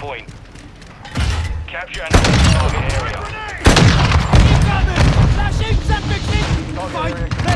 point. Capture and hold the target area. Flashing! Septic! Fight!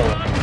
Hello.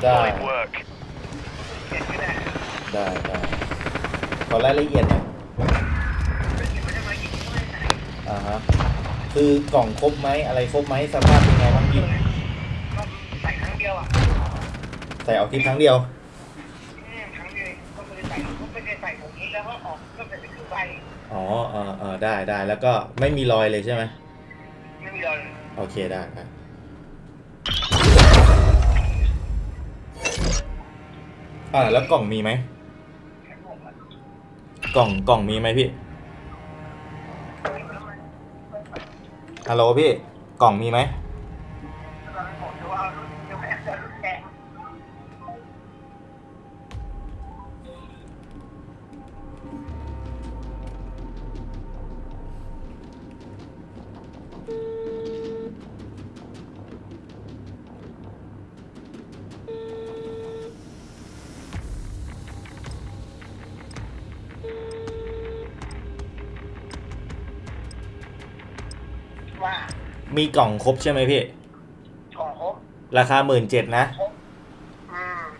Complete. Die. Solid work. ได้ได้ขอรายละเอียดหน่อยอ่าฮะคือกล่องครบไหมอะไรครบไหมสภาพเป็นไงบ้างพี่ใส่ครั้งเดียวอะใส่ออกทีครั้งเดียวอืมครั้งเดียวก็คือใส่ก็ไม่ได้ใส่ผมนี้แล้วก็ออกก็เป็นคือใบอ๋อเออเออได้ได้แล้วก็ไม่มีรอยเลยใช่ไหมไม่มีรอยโอเคได้ได้ อ่าแล้วกล่องมีไหมกล่องกล่องมีไหมพี่ฮัลโหลพี่ กล่องมีไหม มีกล่องครบใช่ไหมพี่ กล่องครบราคาหมื่นเจ็ดนะ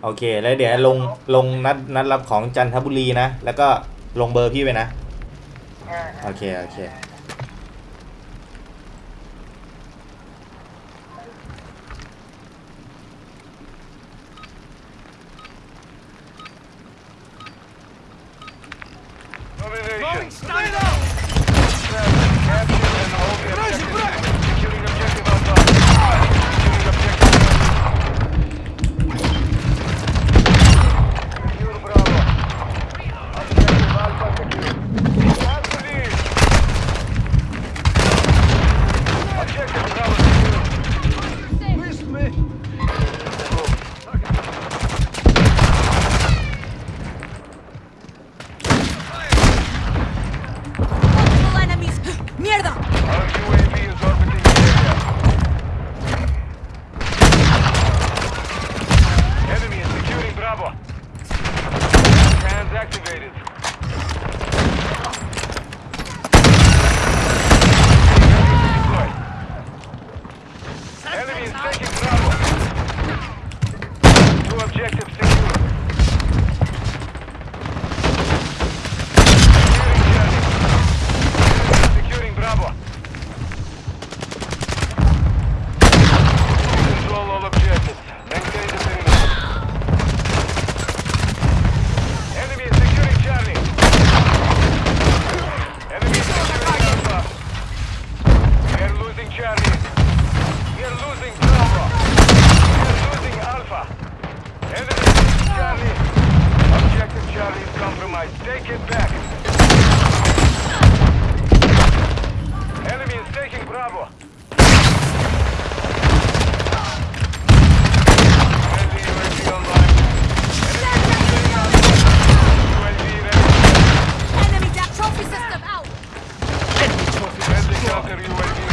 โอเค แล้วเดี๋ยวลงลงนัดนัดรับของจันทบุรีนะ แล้วก็ลงเบอร์พี่ไปนะโอเค โอเค Counter UAV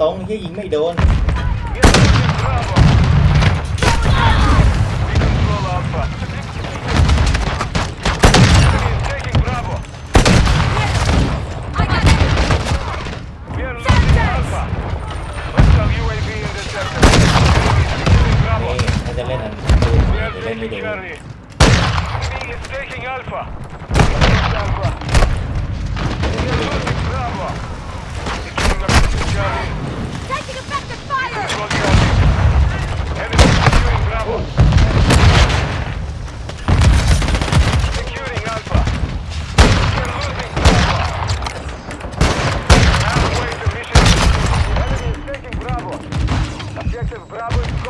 tốn เฮียยิงไม่โดน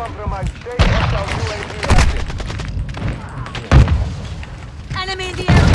compromised. Stay hostile UAV active. Enemy in the air!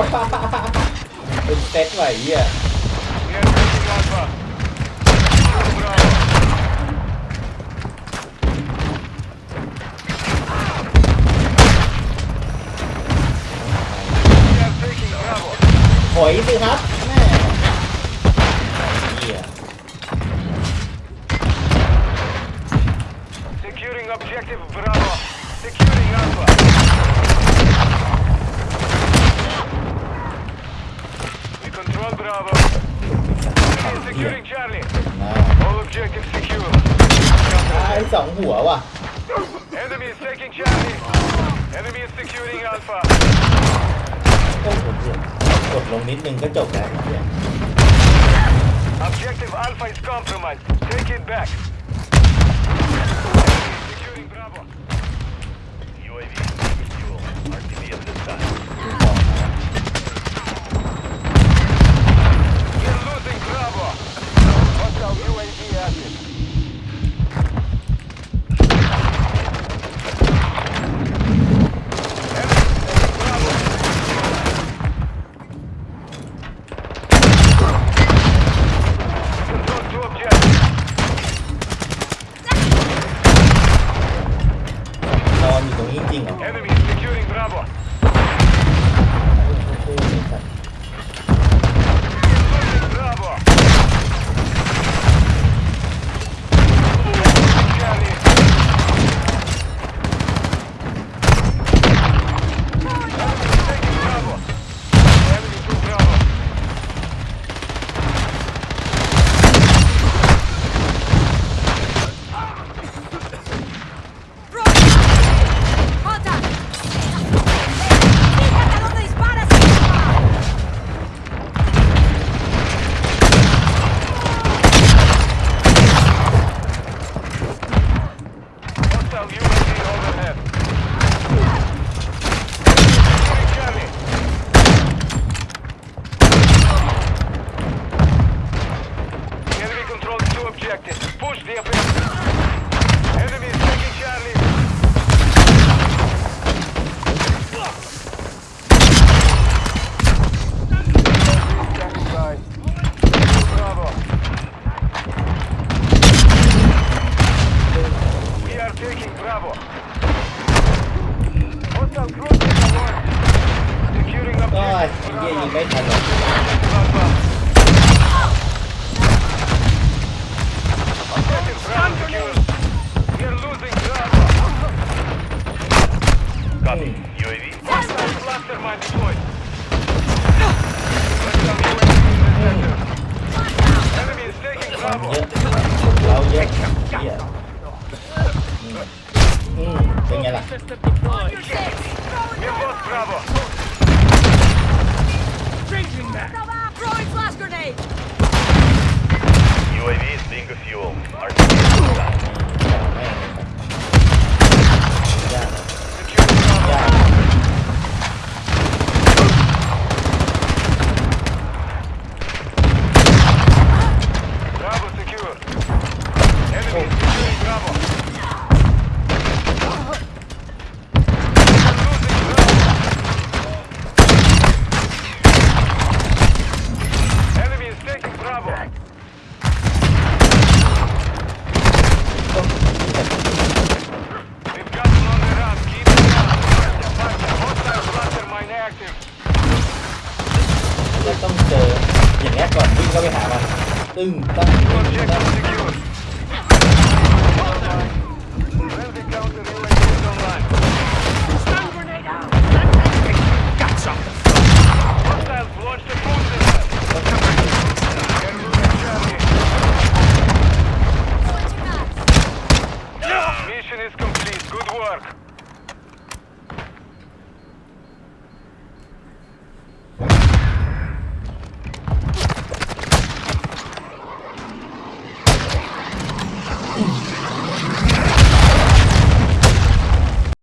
ซตว่ะไหวเหี้ย สองหัวว่ะ Enemy is taking Charlie. Enemy is securing Alpha. โอ้โหเหี้ยกดลงนิดนึงก็จบแล้วไอ้เหี้ย Objective Alpha is compromised. Take it back. Enemy is securing Bravo. UAV fuel. RTV at this time. ดูของนะ We're losing Bravo. Hostile UAV active. Taking Bravo. Hostile group is alert. Securing objective. Ah, офигеть, ебать надо. Copy. UAV. Hostile cluster mine deployed. Enemy is taking Bravo. Oh, yeah. Yeah. เราเยอะเหี้ยอืมเป็นไงล่ะ ต้องเจออย่างนี้ก่อนวิ่งเข้าไปหามันตึ้งตั้ง